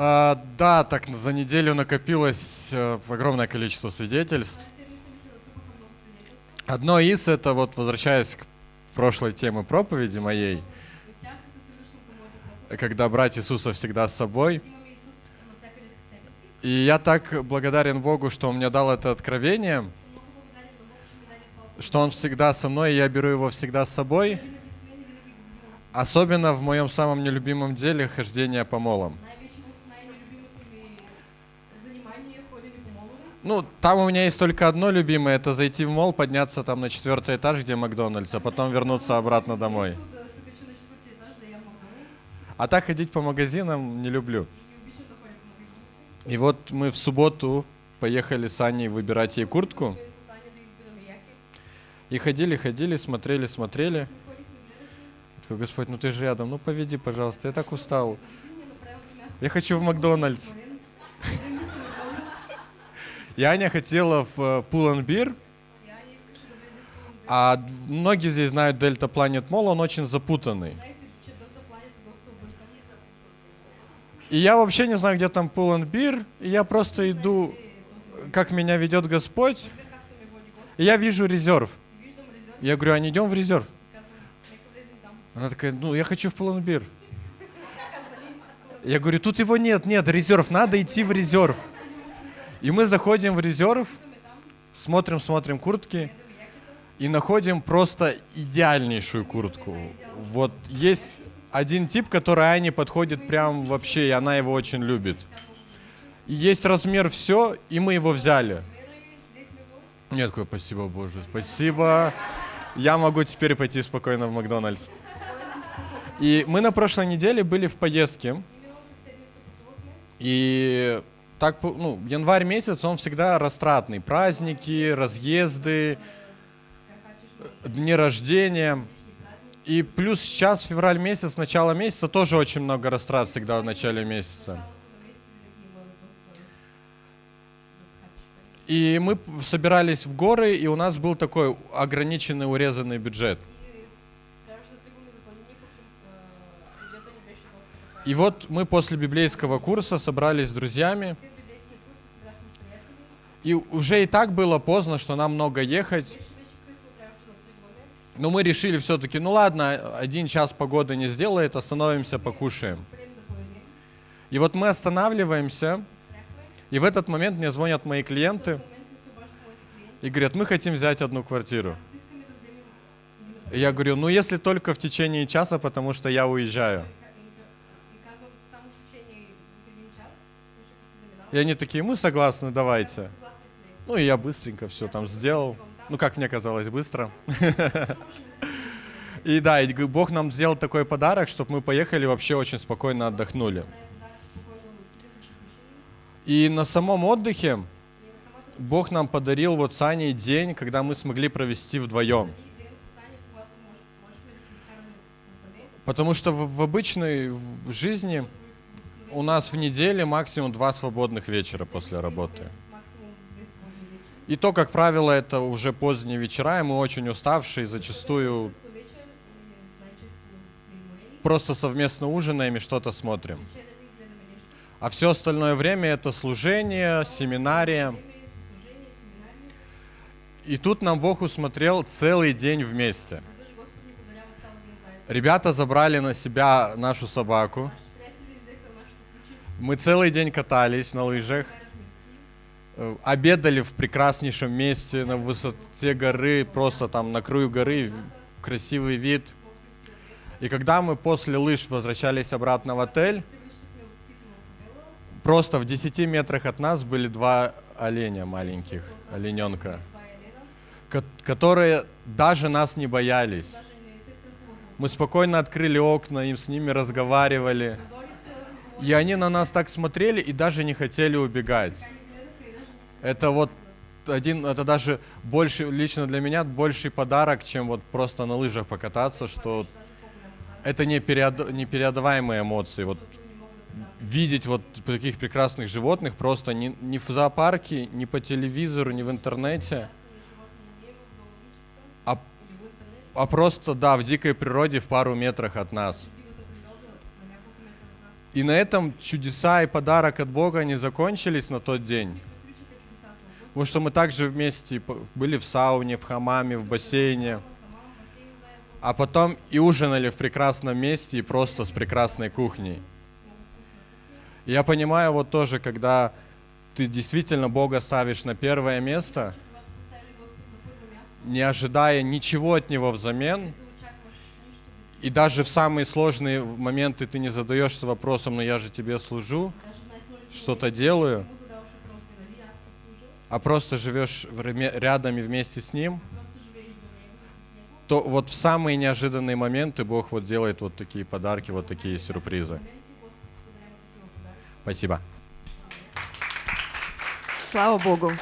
А, да, так за неделю накопилось э, огромное количество свидетельств. Одно из, это вот возвращаясь к прошлой теме проповеди моей, когда брать Иисуса всегда с собой. И я так благодарен Богу, что Он мне дал это откровение, что Он всегда со мной, и я беру его всегда с собой. Особенно в моем самом нелюбимом деле хождение по молам. Ну, там у меня есть только одно любимое, это зайти в мол, подняться там на четвертый этаж, где Макдональдс, а потом вернуться обратно домой. А так ходить по магазинам не люблю. И вот мы в субботу поехали с Аней выбирать ей куртку. И ходили, ходили, смотрели, смотрели. Я такой, Господь, ну ты же рядом, ну поведи, пожалуйста, я так устал. Я хочу в Макдональдс. И Аня хотела в Пуланбир, а многие здесь знают Дельта Планет Мол, он очень запутанный. И я вообще не знаю, где там Пуланбир, и я просто иду, как меня ведет Господь, и я вижу резерв. Я говорю, а не идем в резерв? Она такая, ну, я хочу в Пуланбир. Я говорю, тут его нет, нет, резерв, надо идти в резерв. И мы заходим в резерв, смотрим, смотрим куртки и находим просто идеальнейшую куртку. Вот есть один тип, который Ане подходит прям вообще, и она его очень любит. И есть размер все, и мы его взяли. Нет, такой, спасибо, Боже, спасибо. Я могу теперь пойти спокойно в Макдональдс. И мы на прошлой неделе были в поездке. И так, ну, январь месяц, он всегда растратный. Праздники, разъезды, дни рождения. И плюс сейчас, февраль месяц, начало месяца, тоже очень много растрат всегда в начале месяца. И мы собирались в горы, и у нас был такой ограниченный, урезанный бюджет. И вот мы после библейского курса собрались с друзьями. И уже и так было поздно, что нам много ехать. Но мы решили все-таки, ну ладно, один час погоды не сделает, остановимся, покушаем. И вот мы останавливаемся, и в этот момент мне звонят мои клиенты и говорят, мы хотим взять одну квартиру. И я говорю, ну если только в течение часа, потому что я уезжаю. И они такие, мы согласны, давайте. Ну и я быстренько все там сделал. Ну, как мне казалось, быстро. И да, и Бог нам сделал такой подарок, чтобы мы поехали вообще очень спокойно отдохнули. И на самом отдыхе Бог нам подарил вот с Аней день, когда мы смогли провести вдвоем. Потому что в, в обычной жизни у нас в неделе максимум два свободных вечера после работы. И то, как правило, это уже поздние вечера, и мы очень уставшие, зачастую просто совместно ужинаем и что-то смотрим. А все остальное время это служение, семинария. И тут нам Бог усмотрел целый день вместе. Ребята забрали на себя нашу собаку. Мы целый день катались на лыжах. Э, обедали в прекраснейшем месте на высоте горы, просто там на краю горы, красивый вид. И когда мы после лыж возвращались обратно в отель, просто в 10 метрах от нас были два оленя маленьких, олененка, которые даже нас не боялись. Мы спокойно открыли окна, им с ними разговаривали. И они на нас так смотрели и даже не хотели убегать. Это вот один, это даже больше, лично для меня, больший подарок, чем вот просто на лыжах покататься, что это не переод, непередаваемые эмоции. Вот видеть вот таких прекрасных животных просто ни, ни в зоопарке, ни по телевизору, ни в интернете, а, а просто, да, в дикой природе в пару метрах от нас. И на этом чудеса и подарок от Бога не закончились на тот день. Потому что мы также вместе были в сауне, в хамаме, в бассейне. А потом и ужинали в прекрасном месте и просто с прекрасной кухней. Я понимаю вот тоже, когда ты действительно Бога ставишь на первое место, не ожидая ничего от Него взамен, и даже в самые сложные моменты ты не задаешься вопросом, но я же тебе служу, что-то делаю, а просто живешь рядом и вместе с Ним, то вот в самые неожиданные моменты Бог вот делает вот такие подарки, вот такие сюрпризы. Спасибо. Слава Богу.